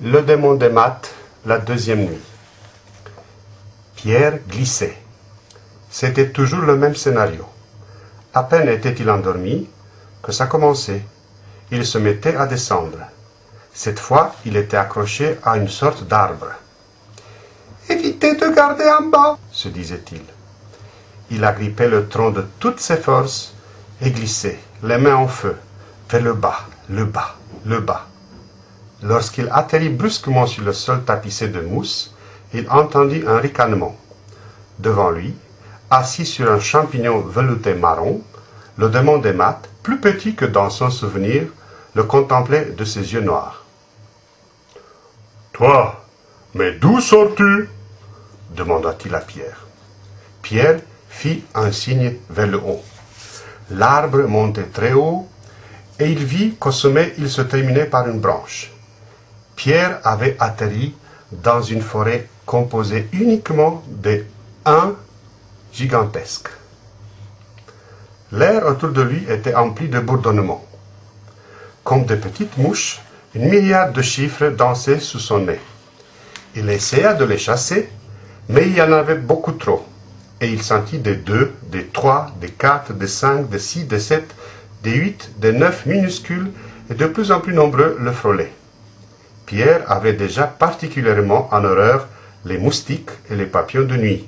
Le démon des maths, la deuxième nuit. Pierre glissait. C'était toujours le même scénario. À peine était-il endormi que ça commençait. Il se mettait à descendre. Cette fois, il était accroché à une sorte d'arbre. Évitez de garder en bas, se disait-il. Il agrippait le tronc de toutes ses forces et glissait, les mains en feu, vers le bas, le bas, le bas. Lorsqu'il atterrit brusquement sur le sol tapissé de mousse, il entendit un ricanement. Devant lui, assis sur un champignon velouté marron, le démon des maths, plus petit que dans son souvenir, le contemplait de ses yeux noirs. Toi, mais d'où sors-tu? demanda-t-il à Pierre. Pierre fit un signe vers le haut. L'arbre montait très haut, et il vit qu'au sommet il se terminait par une branche. Pierre avait atterri dans une forêt composée uniquement de un gigantesque. L'air autour de lui était empli de bourdonnements. Comme de petites mouches, une milliard de chiffres dansaient sous son nez. Il essaya de les chasser, mais il y en avait beaucoup trop, et il sentit des deux, des trois, des quatre, des cinq, des six, des sept, des huit, des neuf minuscules et de plus en plus nombreux le frôlaient. Pierre avait déjà particulièrement en horreur les moustiques et les papillons de nuit,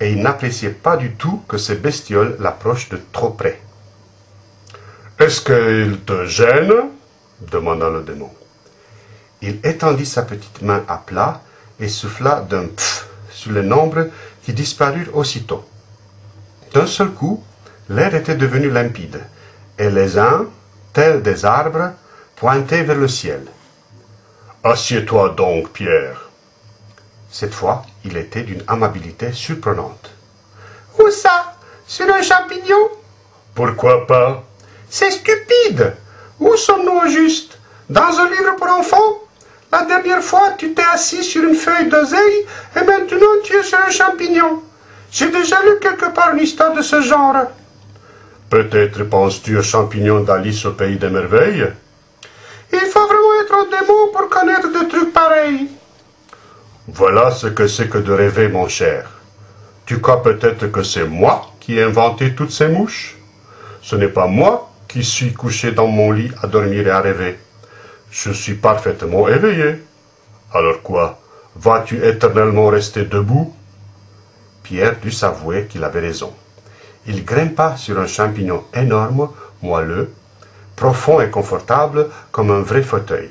et il n'appréciait pas du tout que ces bestioles l'approchent de trop près. Est-ce qu'il te gêne? demanda le démon. Il étendit sa petite main à plat et souffla d'un pff sur les nombres qui disparurent aussitôt. D'un seul coup, l'air était devenu limpide, et les uns, tels des arbres, pointaient vers le ciel. Assieds-toi donc, Pierre. Cette fois, il était d'une amabilité surprenante. Où ça? Sur un champignon? Pourquoi pas? C'est stupide Où sommes-nous au juste? Dans un livre pour enfants? La dernière fois, tu t'es assis sur une feuille d'oseille, et maintenant tu es sur un champignon. J'ai déjà lu quelque part une histoire de ce genre. Peut-être penses-tu au champignon d'Alice au pays des merveilles? Démon pour connaître des trucs pareils. Voilà ce que c'est que de rêver, mon cher. Tu crois peut-être que c'est moi qui ai inventé toutes ces mouches? Ce n'est pas moi qui suis couché dans mon lit à dormir et à rêver. Je suis parfaitement éveillé. Alors quoi Vas-tu éternellement rester debout? Pierre dut s'avouer qu'il avait raison. Il grimpa sur un champignon énorme, moelleux, profond et confortable comme un vrai fauteuil.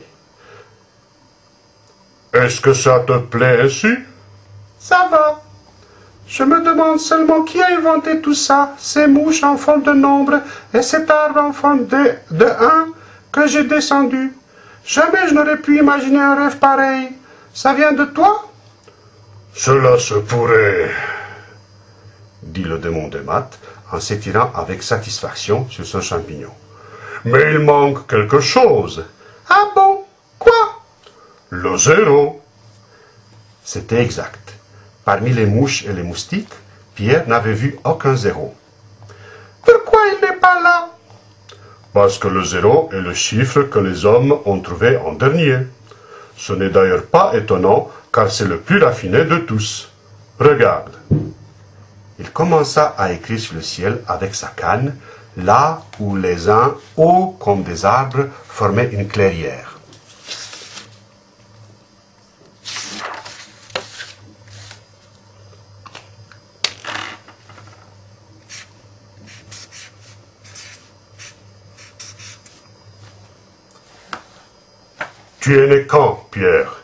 Est-ce que ça te plaît ainsi Ça va. Je me demande seulement qui a inventé tout ça, ces mouches en forme de nombre et cet arbre en forme de, de un que j'ai descendu. Jamais je n'aurais pu imaginer un rêve pareil. Ça vient de toi? Cela se pourrait, dit le démon des maths en s'étirant avec satisfaction sur son champignon. Mais il manque quelque chose. Ah bon? Le zéro. C'était exact. Parmi les mouches et les moustiques, Pierre n'avait vu aucun zéro. Pourquoi il n'est pas là? Parce que le zéro est le chiffre que les hommes ont trouvé en dernier. Ce n'est d'ailleurs pas étonnant, car c'est le plus raffiné de tous. Regarde. Il commença à écrire sur le ciel avec sa canne, là où les uns, hauts comme des arbres, formaient une clairière. Tu es né quand, Pierre?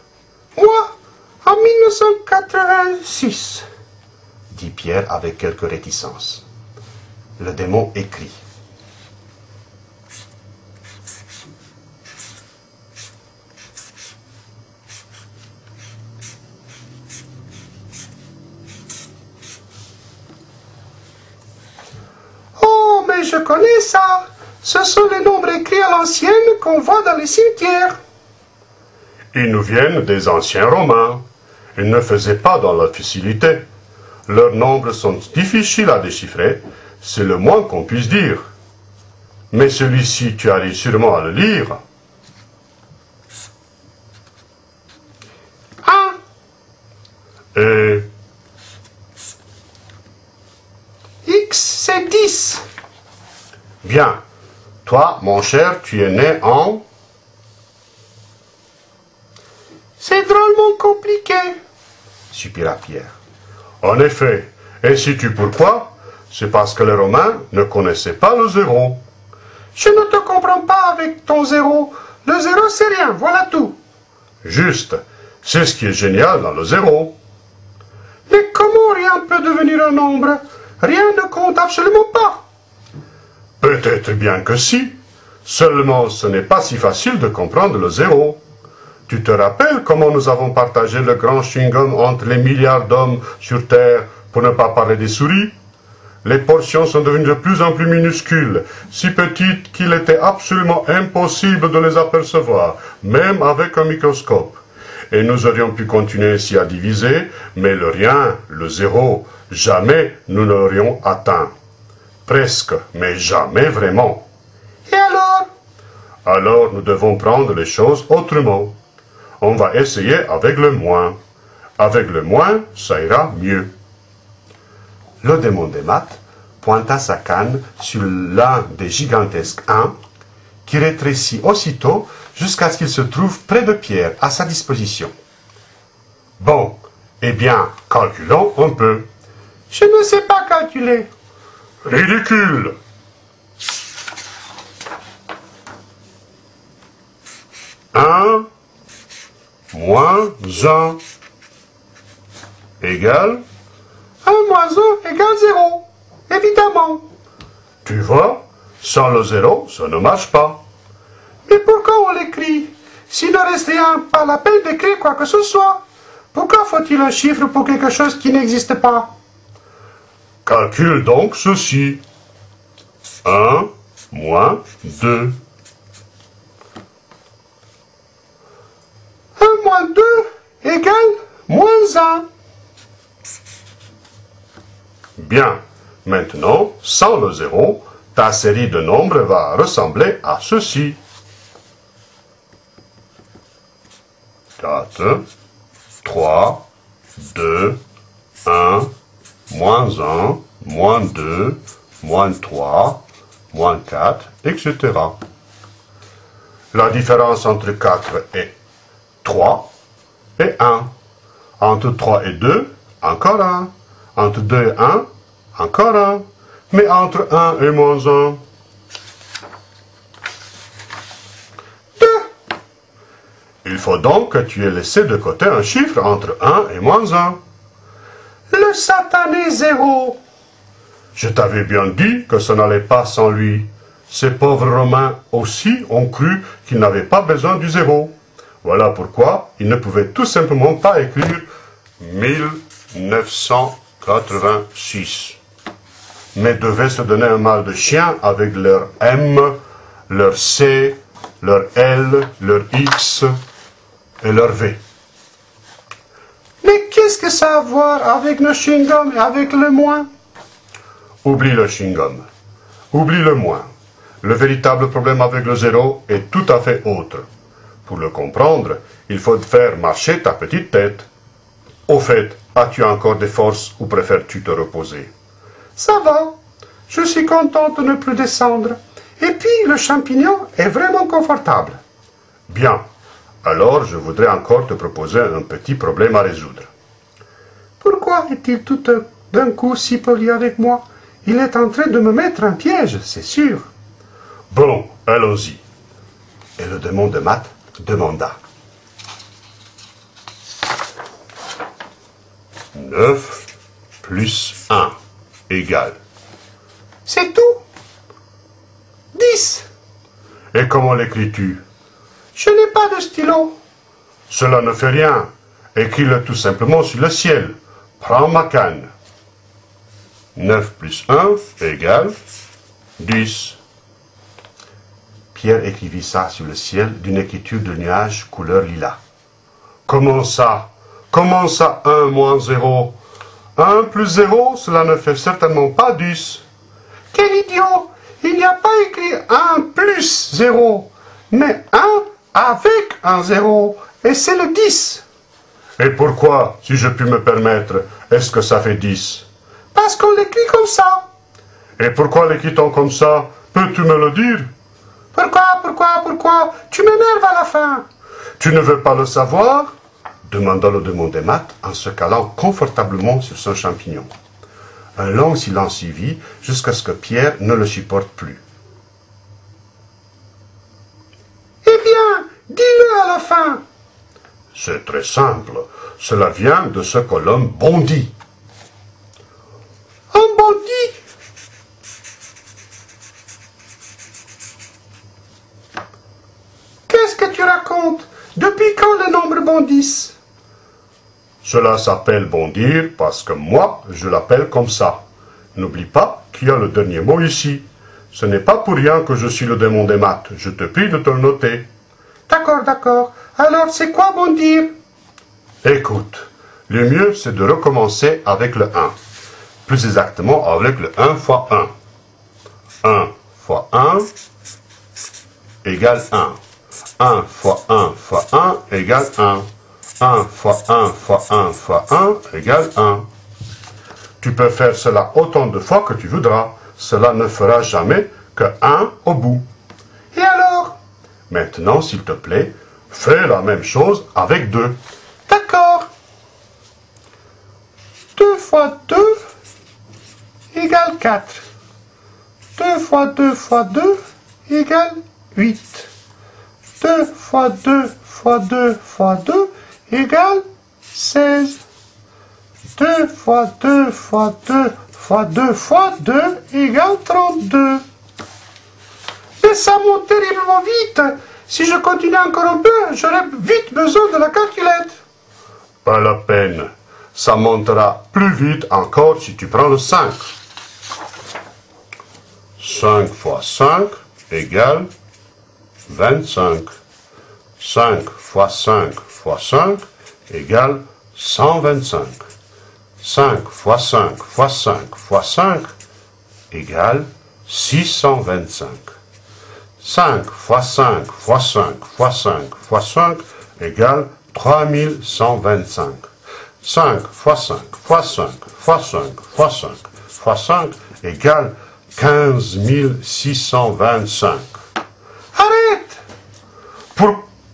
Moi, en 1986, dit Pierre avec quelque réticence. Le démon écrit. Oh, mais je connais ça. Ce sont les nombres écrits à l'ancienne qu'on voit dans les cimetières. Ils nous viennent des anciens Romains. Ils ne faisaient pas dans la facilité. Leurs nombres sont difficiles à déchiffrer, c'est le moins qu'on puisse dire. Mais celui-ci, tu arrives sûrement à le lire. Ah Et... X, c'est 10. Bien. Toi, mon cher, tu es né en C'est drôlement compliqué, soupira Pierre. En effet. Et sais-tu pourquoi C'est parce que les Romains ne connaissaient pas le zéro. Je ne te comprends pas avec ton zéro. Le zéro, c'est rien, voilà tout. Juste. C'est ce qui est génial dans le zéro. Mais comment rien peut devenir un nombre? Rien ne compte absolument pas. Peut-être bien que si. Seulement, ce n'est pas si facile de comprendre le zéro. Tu te rappelles comment nous avons partagé le grand chewing-gum entre les milliards d'hommes sur Terre, pour ne pas parler des souris? Les portions sont devenues de plus en plus minuscules, si petites qu'il était absolument impossible de les apercevoir, même avec un microscope. Et nous aurions pu continuer ainsi à diviser, mais le rien, le zéro, jamais nous n'aurions atteint. Presque, mais jamais vraiment. Et alors? Alors nous devons prendre les choses autrement. On va essayer avec le moins. Avec le moins, ça ira mieux. Le démon des maths pointa sa canne sur l'un des gigantesques 1, qui rétrécit aussitôt jusqu'à ce qu'il se trouve près de Pierre, à sa disposition. Bon, eh bien, calculons un peu. Je ne sais pas calculer. Ridicule Un moins un égale 1 moins 1 égale 0. Évidemment. Tu vois, sans le zéro, ça ne marche pas. Mais pourquoi on l'écrit S'il ne reste rien, pas la peine d'écrire quoi que ce soit? Pourquoi faut-il un chiffre pour quelque chose qui n'existe pas? Calcule donc ceci. 1 moins 2. 1 moins 2 égale moins 1. Bien. Maintenant, sans le zéro, ta série de nombres va ressembler à ceci. 4, 3, 2, 1, moins 1, moins 2, moins 3, moins 4, etc. La différence entre 4 et 3 est 1. Entre 3 et 2, encore 1. Entre 2 et 1, encore 1. Mais entre 1 et moins 1, 2. Il faut donc que tu aies laissé de côté un chiffre entre 1 et moins 1. Le satané zéro. Je t'avais bien dit que ça n'allait pas sans lui. Ces pauvres Romains aussi ont cru qu'ils n'avaient pas besoin du zéro. Voilà pourquoi ils ne pouvaient tout simplement pas écrire 1986. Mais devaient se donner un mal de chien avec leur M, leur C, leur L, leur X et leur V. Mais qu'est-ce que ça a à voir avec le chewing-gum et avec le moins? Oublie le chewing-gum. Oublie le moins. Le véritable problème avec le zéro est tout à fait autre. Pour le comprendre, il faut faire marcher ta petite tête. Au fait, as-tu encore des forces ou préfères-tu te reposer? Ça va. Je suis contente de ne plus descendre. Et puis, le champignon est vraiment confortable. Bien. Alors, je voudrais encore te proposer un petit problème à résoudre. Pourquoi est-il tout d'un coup si poli avec moi? Il est en train de me mettre un piège, c'est sûr. Bon, allons-y. Et le démon de maths demanda. 9 plus 1 égale. C'est tout 10. Et comment l'écris-tu? Je n'ai pas de stylo. Cela ne fait rien. Écris-le tout simplement sur le ciel. Prends ma canne. 9 plus 1 égale 10. Pierre écrivit ça sur le ciel d'une écriture de nuage couleur lilas. Comment ça? Comment ça 1 moins 0 1 plus 0, cela ne fait certainement pas 10. Quel idiot Il n'y a pas écrit 1 plus 0, mais 1 avec un 0, et c'est le 10. Et pourquoi, si je puis me permettre, est-ce que ça fait 10 Parce qu'on l'écrit comme ça. Et pourquoi l'écrit-on comme ça? Peux-tu me le dire? Pourquoi, pourquoi, pourquoi? Tu m'énerves à la fin. Tu ne veux pas le savoir? Demanda le démon des maths en se calant confortablement sur son champignon. Un long silence suivit jusqu'à ce que Pierre ne le supporte plus. Eh bien, dis-le à la fin. C'est très simple. Cela vient de ce que l'homme bondit. Un bandit Qu'est-ce que tu racontes Depuis quand bondissent Cela s'appelle bondir parce que moi, je l'appelle comme ça. N'oublie pas qu'il y a le dernier mot ici. Ce n'est pas pour rien que je suis le démon des maths. Je te prie de te le noter. D'accord, d'accord. Alors, c'est quoi bondir? Écoute, le mieux c'est de recommencer avec le 1. Plus exactement avec le 1 fois 1. 1 fois 1 égale 1. 1 fois 1 fois 1 égale 1. 1 fois 1 fois 1 fois 1 égale 1. Tu peux faire cela autant de fois que tu voudras. Cela ne fera jamais que 1 au bout. Et alors? Maintenant, s'il te plaît, fais la même chose avec 2. D'accord? 2 fois 2 égale 4. 2 fois 2 fois 2 égale 8. 2 fois 2 fois 2 fois 2 égale 16. 2 fois 2 fois 2 fois 2 fois 2 égale 32. Mais ça monte terriblement vite. Si je continue encore un peu, j'aurai vite besoin de la calculette. Pas la peine. Ça montera plus vite encore si tu prends le 5. 5 fois 5 égale 25. 5 fois 5 fois 5 égale 125. 5 fois 5 fois 5 fois 5 égale 625. 5 fois 5 fois 5 fois 5 fois 5 égale 3125. 5 fois 5 fois 5 fois 5 fois 5 fois 5 égale 15 625. Arrête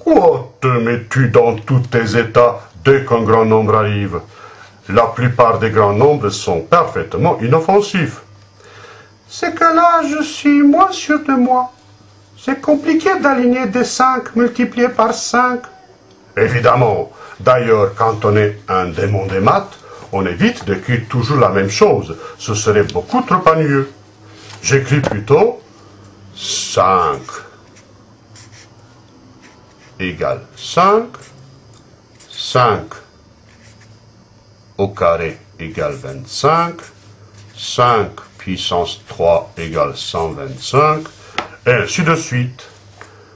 Pourquoi te mets-tu dans tous tes états dès qu'un grand nombre arrive? La plupart des grands nombres sont parfaitement inoffensifs. C'est que là, je suis moins sûr de moi. C'est compliqué d'aligner des 5 multipliés par 5. Évidemment. D'ailleurs, quand on est un démon des maths, on évite d'écrire toujours la même chose. Ce serait beaucoup trop ennuyeux. J'écris plutôt 5 égale 5, 5 au carré égale 25, 5 puissance 3 égale 125, et ainsi de suite.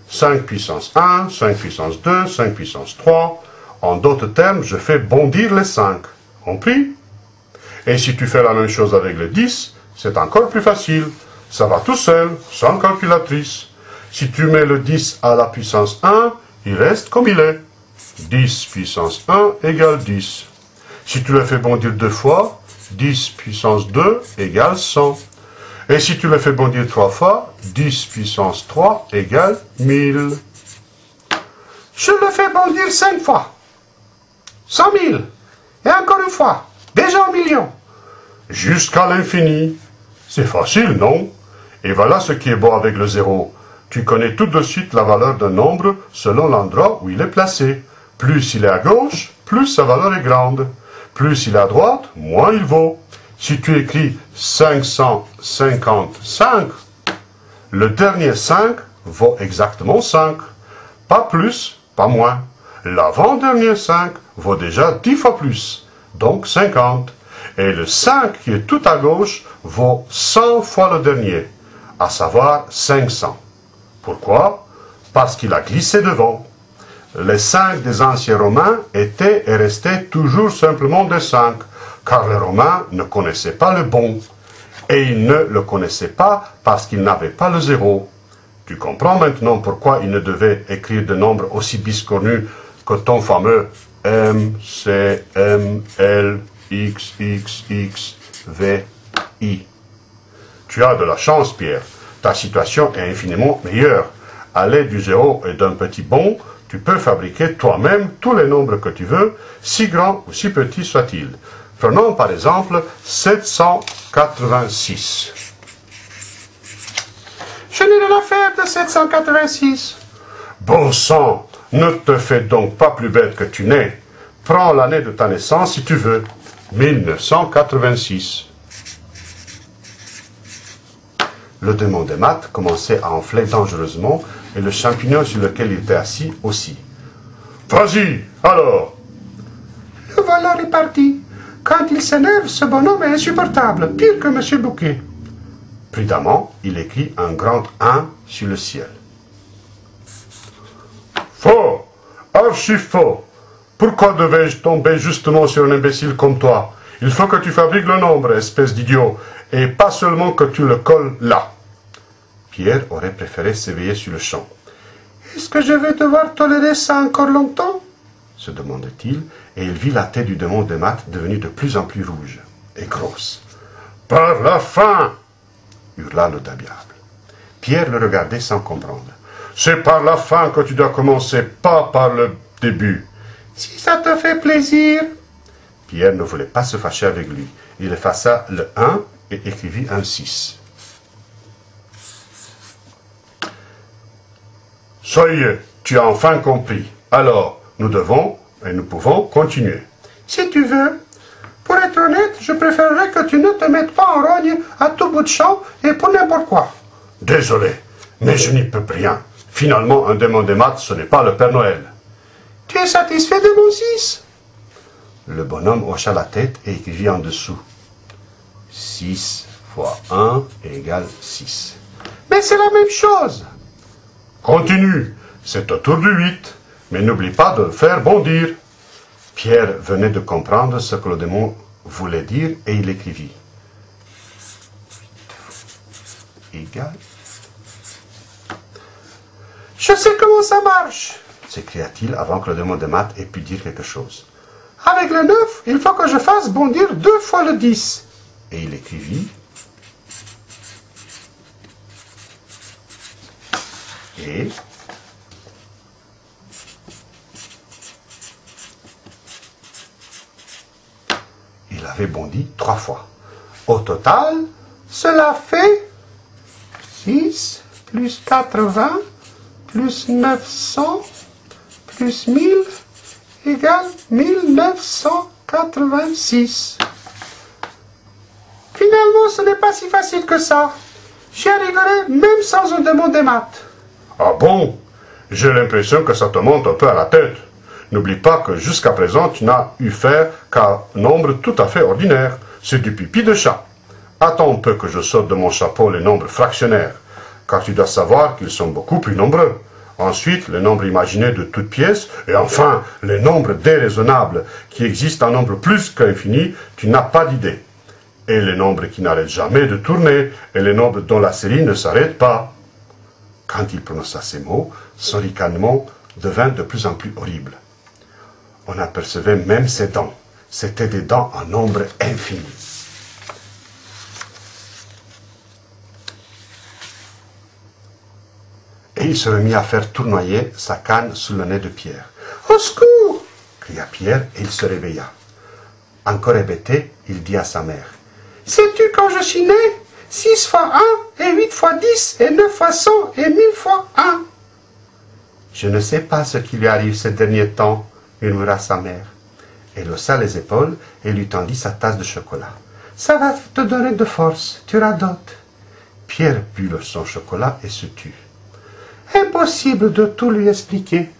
5 puissance 1, 5 puissance 2, 5 puissance 3. En d'autres termes, je fais bondir les 5. Compris? Et si tu fais la même chose avec le 10, c'est encore plus facile. Ça va tout seul, sans calculatrice. Si tu mets le 10 à la puissance 1, il reste comme il est. 10 puissance 1 égale 10. Si tu le fais bondir deux fois, 10 puissance 2 égale 100. Et si tu le fais bondir trois fois, 10 puissance 3 égale 1000. Je le fais bondir 5 fois. 100 000. Et encore une fois. Déjà un million. Jusqu'à l'infini. C'est facile, non? Et voilà ce qui est beau avec le zéro. Tu connais tout de suite la valeur d'un nombre selon l'endroit où il est placé. Plus il est à gauche, plus sa valeur est grande. Plus il est à droite, moins il vaut. Si tu écris 555, le dernier 5 vaut exactement 5. Pas plus, pas moins. L'avant-dernier 5 vaut déjà 10 fois plus, donc 50. Et le 5 qui est tout à gauche vaut 100 fois le dernier, à savoir 500. Pourquoi? Parce qu'il a glissé devant. Les 5 des anciens Romains étaient et restaient toujours simplement des 5, car les Romains ne connaissaient pas le bon. Et ils ne le connaissaient pas parce qu'ils n'avaient pas le zéro. Tu comprends maintenant pourquoi ils ne devaient écrire de nombres aussi biscornus que ton fameux M, C, M, L, X, X, X, V, I. Tu as de la chance, Pierre. Ta situation est infiniment meilleure. À l'aide du zéro et d'un petit bon, tu peux fabriquer toi-même tous les nombres que tu veux, si grands ou si petits soient-ils. Prenons par exemple 786. Je n'ai rien à faire de 786. Bon sang, ne te fais donc pas plus bête que tu n'es. Prends l'année de ta naissance si tu veux. 1986. Le démon des maths commençait à enfler dangereusement et le champignon sur lequel il était assis aussi. Vas-y, alors Le voilà réparti. Quand il s'énerve, ce bonhomme est insupportable, pire que M. Bouquet. Prudemment, il écrit un grand 1 sur le ciel. Faux Archi faux Pourquoi devais-je tomber justement sur un imbécile comme toi? Il faut que tu fabriques le nombre, espèce d'idiot, et pas seulement que tu le colles là. Pierre aurait préféré s'éveiller sur le champ. Est-ce que je vais devoir tolérer ça encore longtemps? se demandait-il, et il vit la tête du démon de maths devenue de plus en plus rouge et grosse. Par la fin hurla le diable. Pierre le regardait sans comprendre. C'est par la fin que tu dois commencer, pas par le début. Si ça te fait plaisir. Pierre ne voulait pas se fâcher avec lui. Il effaça le 1 et écrivit un 6. Ça y est, tu as enfin compris. Alors, nous devons et nous pouvons continuer. Si tu veux. Pour être honnête, je préférerais que tu ne te mettes pas en rogne à tout bout de champ et pour n'importe quoi. Désolé, mais je n'y peux rien. Finalement, un démon des maths, ce n'est pas le Père Noël. Tu es satisfait de mon 6 Le bonhomme hocha la tête et écrivit en dessous. 6 fois 1 égale 6. Mais c'est la même chose. Continue, c'est autour du 8, mais n'oublie pas de faire bondir. Pierre venait de comprendre ce que le démon voulait dire et il écrivit. Égal. Je sais comment ça marche, s'écria-t-il avant que le démon de maths ait pu dire quelque chose. Avec le 9, il faut que je fasse bondir deux fois le 10. Et il écrivit. Et il avait bondi trois fois. Au total, cela fait 6 plus 80 plus 900 plus 1000 égale 1986. Pas si facile que ça. J'y arriverai même sans un démon des maths. Ah bon? J'ai l'impression que ça te monte un peu à la tête. N'oublie pas que jusqu'à présent, tu n'as eu faire qu'un nombre tout à fait ordinaire. C'est du pipi de chat. Attends un peu que je saute de mon chapeau les nombres fractionnaires, car tu dois savoir qu'ils sont beaucoup plus nombreux. Ensuite, les nombres imaginés de toutes pièces, et enfin, les nombres déraisonnables, qui existent en nombre plus qu'infini, tu n'as pas d'idée. Et les nombres qui n'arrêtent jamais de tourner, et les nombres dont la série ne s'arrête pas. Quand il prononça ces mots, son ricanement devint de plus en plus horrible. On apercevait même ses dents. C'étaient des dents en nombre infini. Et il se remit à faire tournoyer sa canne sous le nez de Pierre. Au secours cria Pierre et il se réveilla. Encore hébété, il dit à sa mère. Sais-tu quand je suis né? 6 fois 1 et 8 fois 10 et 9 fois 100 et 1000 fois 1. Je ne sais pas ce qui lui arrive ces derniers temps, murmura sa mère. Elle haussa les épaules et lui tendit sa tasse de chocolat. Ça va te donner de force, tu radotes. Pierre but son chocolat et se tut. Impossible de tout lui expliquer.